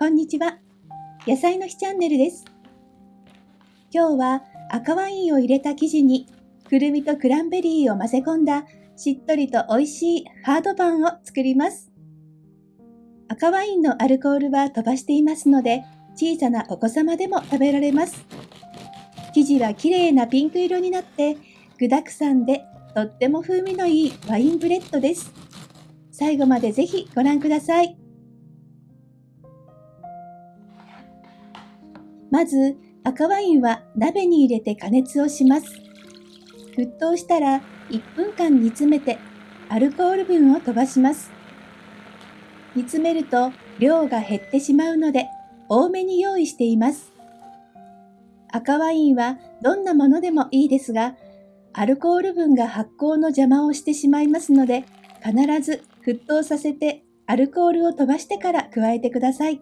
こんにちは。野菜の日チャンネルです。今日は赤ワインを入れた生地にくるみとクランベリーを混ぜ込んだしっとりと美味しいハードパンを作ります。赤ワインのアルコールは飛ばしていますので小さなお子様でも食べられます。生地は綺麗なピンク色になって具沢山でとっても風味のいいワインブレッドです。最後までぜひご覧ください。まず赤ワインは鍋に入れて加熱をします。沸騰したら1分間煮詰めてアルコール分を飛ばします。煮詰めると量が減ってしまうので多めに用意しています。赤ワインはどんなものでもいいですが、アルコール分が発酵の邪魔をしてしまいますので、必ず沸騰させてアルコールを飛ばしてから加えてください。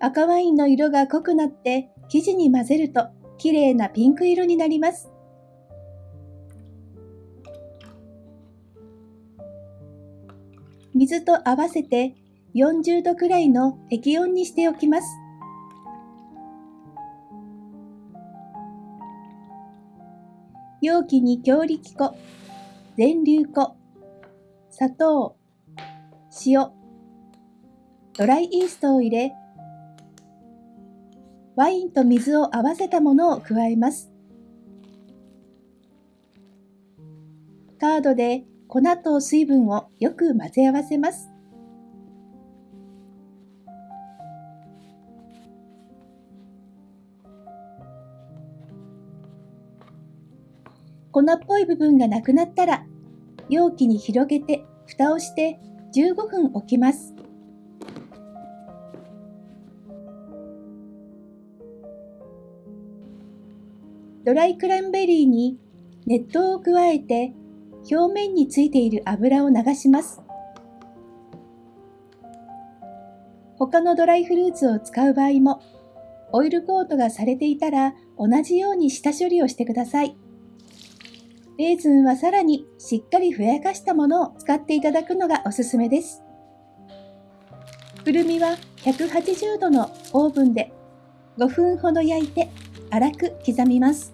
赤ワインの色が濃くなって生地に混ぜると綺麗なピンク色になります。水と合わせて40度くらいの適温にしておきます。容器に強力粉、全粒粉、砂糖、塩、ドライイーストを入れワインと水を合わせたものを加えます。カードで粉と水分をよく混ぜ合わせます。粉っぽい部分がなくなったら容器に広げて蓋をして15分置きます。ドライクランベリーに熱湯を加えて表面についている油を流します。他のドライフルーツを使う場合もオイルコートがされていたら同じように下処理をしてください。レーズンはさらにしっかりふやかしたものを使っていただくのがおすすめです。くるみは180度のオーブンで5分ほど焼いて粗く刻みます。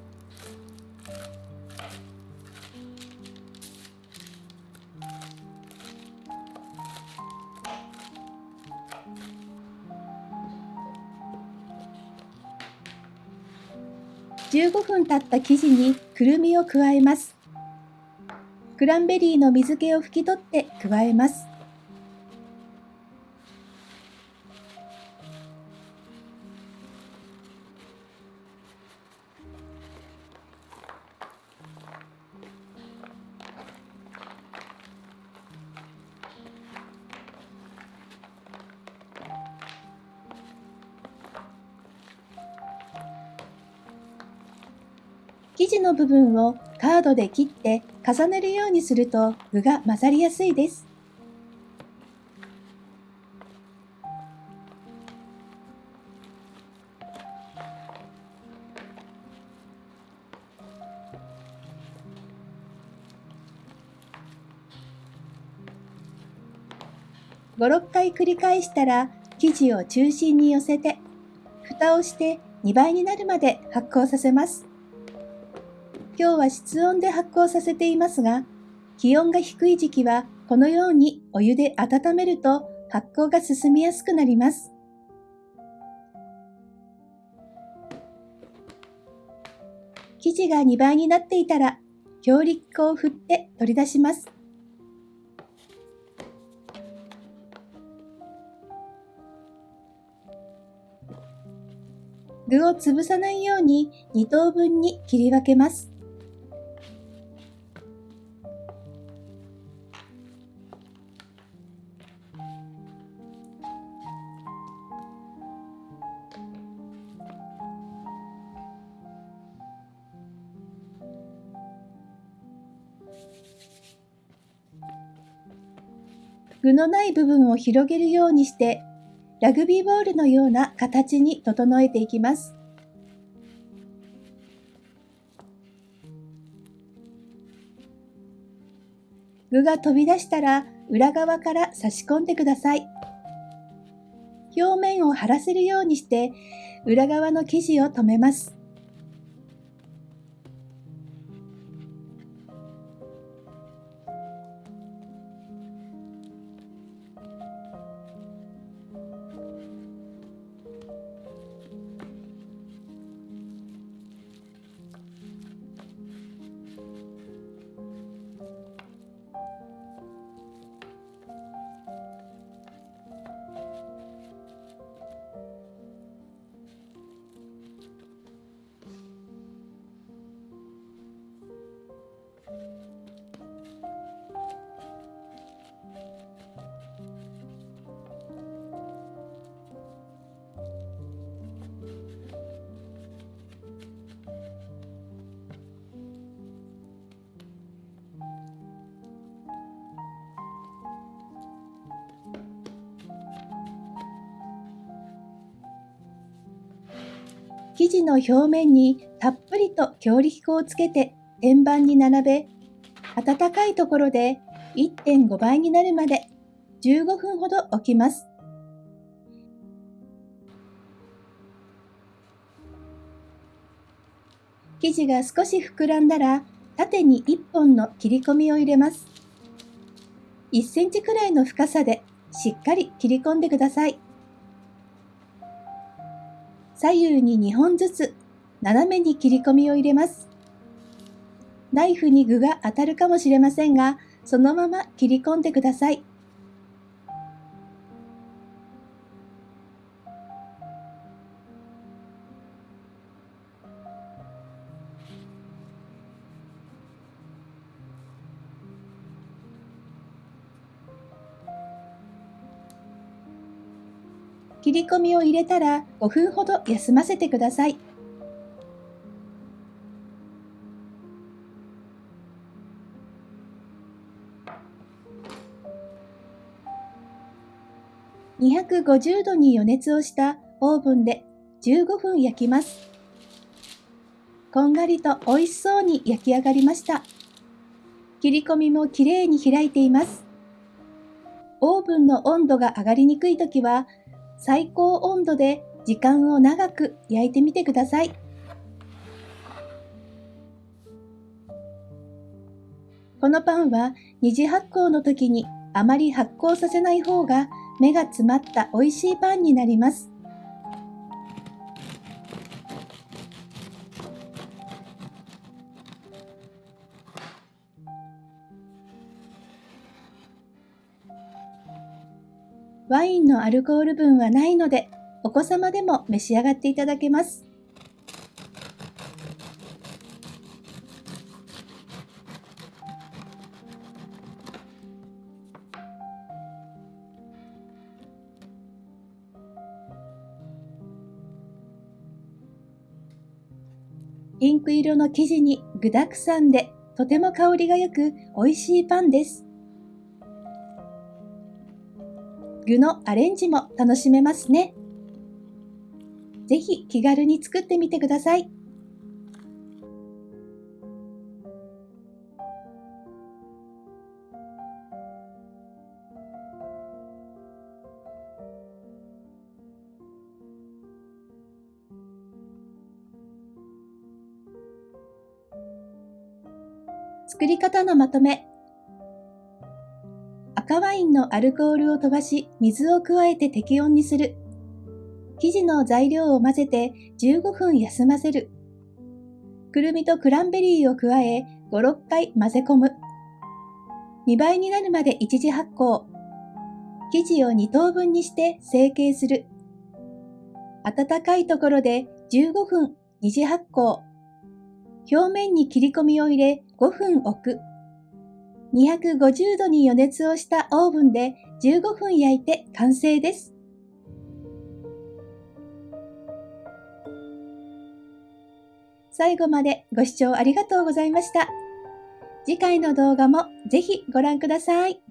15分経った生地にくるみを加えます。クランベリーの水気を拭き取って加えます。生地の部分をカードで切って重ねるようにすると具が混ざりやすいです。5、6回繰り返したら生地を中心に寄せて蓋をして2倍になるまで発酵させます。今日は室温で発酵させていますが、気温が低い時期はこのようにお湯で温めると発酵が進みやすくなります。生地が2倍になっていたら強力粉を振って取り出します。具を潰さないように2等分に切り分けます。具のない部分を広げるようにしてラグビーボールのような形に整えていきます。具が飛び出したら裏側から差し込んでください。表面を張らせるようにして裏側の生地を留めます。生地の表面にたっぷりと強力粉をつけて天板に並べ、温かいところで1.5倍になるまで15分ほど置きます。生地が少し膨らんだら縦に1本の切り込みを入れます。1センチくらいの深さでしっかり切り込んでください。左右に2本ずつ斜めに切り込みを入れます。ナイフに具が当たるかもしれませんが、そのまま切り込んでください。切り込みを入れたら5分ほど休ませてください。250度に予熱をしたオーブンで15分焼きます。こんがりと美味しそうに焼き上がりました。切り込みもきれいに開いています。オーブンの温度が上がりにくいときは最高温度で時間を長く焼いてみてください。このパンは二次発酵の時にあまり発酵させない方が目が詰まった美味しいパンになります。ワインのアルコール分はないので、お子様でも召し上がっていただけます。ピンク色の生地に具沢山でとても香りが良く美味しいパンです。具のアレンジも楽しめますね。ぜひ気軽に作ってみてください。作り方のまとめワインのアルコールを飛ばし、水を加えて適温にする。生地の材料を混ぜて15分休ませる。くるみとクランベリーを加え5、6回混ぜ込む。2倍になるまで一次発酵。生地を2等分にして成形する。温かいところで15分二次発酵。表面に切り込みを入れ5分置く。250度に予熱をしたオーブンで15分焼いて完成です。最後までご視聴ありがとうございました。次回の動画もぜひご覧ください。